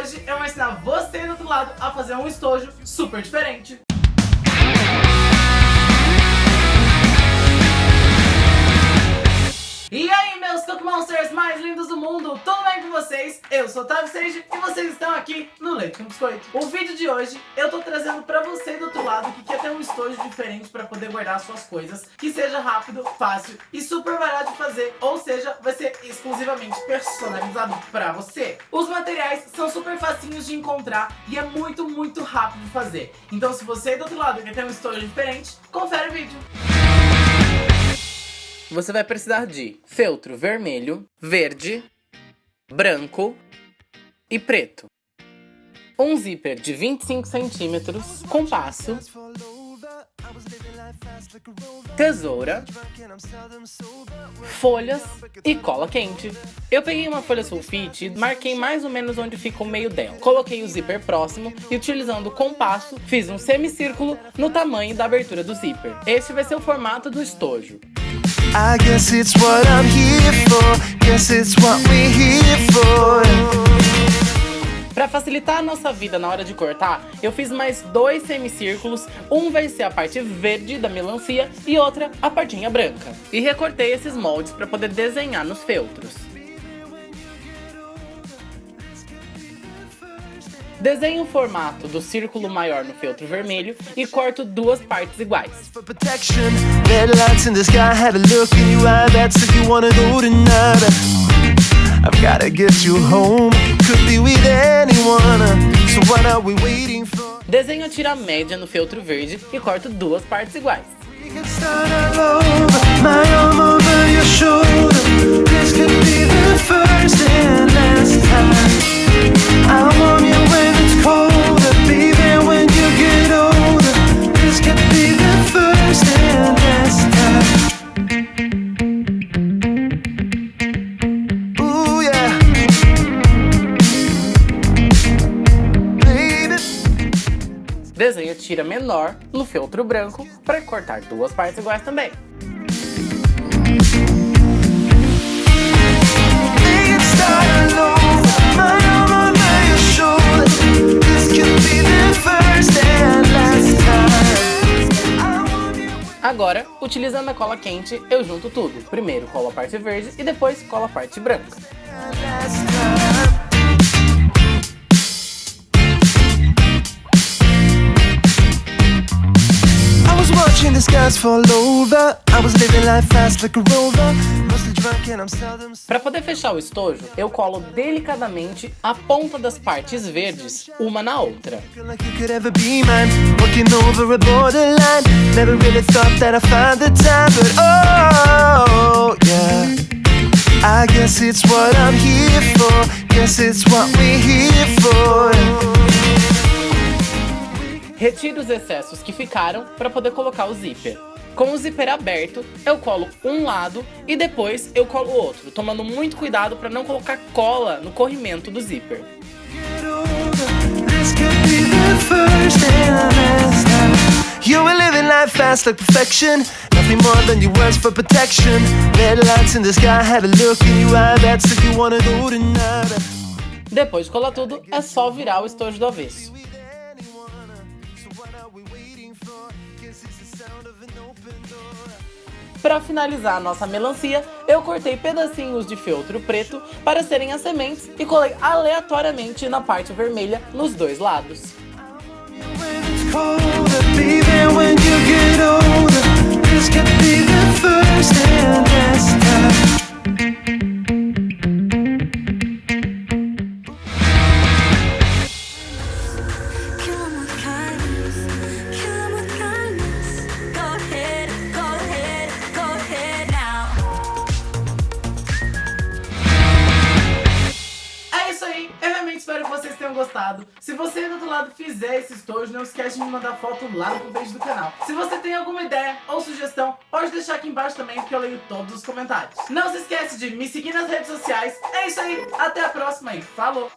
hoje eu vou ensinar você do outro lado a fazer um estojo super diferente. Monsters mais lindos do mundo, tudo bem com vocês? Eu sou o Otávio Sage e vocês estão aqui no Leite com Biscoito. O vídeo de hoje eu tô trazendo pra você do outro lado que quer ter um estojo diferente pra poder guardar suas coisas, que seja rápido, fácil e super barato de fazer, ou seja, vai ser exclusivamente personalizado pra você. Os materiais são super facinhos de encontrar e é muito, muito rápido de fazer. Então se você do outro lado quer ter um estojo diferente, confere o vídeo. Você vai precisar de feltro vermelho, verde, branco e preto. Um zíper de 25 centímetros, compasso, tesoura, folhas e cola quente. Eu peguei uma folha sulfite e marquei mais ou menos onde fica o meio dela. Coloquei o zíper próximo e utilizando o compasso, fiz um semicírculo no tamanho da abertura do zíper. Este vai ser o formato do estojo. I guess it's what I'm here for. Guess it's what we're here for. Para facilitar a nossa vida na hora de cortar, eu fiz mais dois semicírculos, um vai ser a parte verde da melancia e outra a partinha branca. E recortei esses moldes para poder desenhar nos feltros. Desenho o formato do círculo maior no feltro vermelho e corto duas partes iguais. Desenho a tira média no feltro verde e corto duas partes iguais. Desenho tira menor no feltro branco para cortar duas partes iguais também. Agora, utilizando a cola quente, eu junto tudo. Primeiro colo a parte verde e depois colo a parte branca. Para poder fechar o estojo, eu colo delicadamente a ponta das partes verdes uma na outra. I guess it's what I'm here for. Guess it's what we're here for. Retire os excessos que ficaram para poder colocar o zíper. Com o zíper aberto, eu colo um lado e depois eu colo o outro, tomando muito cuidado para não colocar cola no corrimento do zíper. You were living life fast like perfection Nothing more than your words for protection Red lights in the sky had a look in your eye That's if you wanna go tonight Depois de colar tudo, é só virar o estojo do avesso. Para finalizar a nossa melancia, eu cortei pedacinhos de feltro preto para serem as sementes e colei aleatoriamente na parte vermelha nos dois lados. Espero que vocês tenham gostado. Se você do outro lado fizer esse estojo, não esquece de me mandar foto lá no beijo do canal. Se você tem alguma ideia ou sugestão, pode deixar aqui embaixo também, porque eu leio todos os comentários. Não se esquece de me seguir nas redes sociais. É isso aí, até a próxima e falou!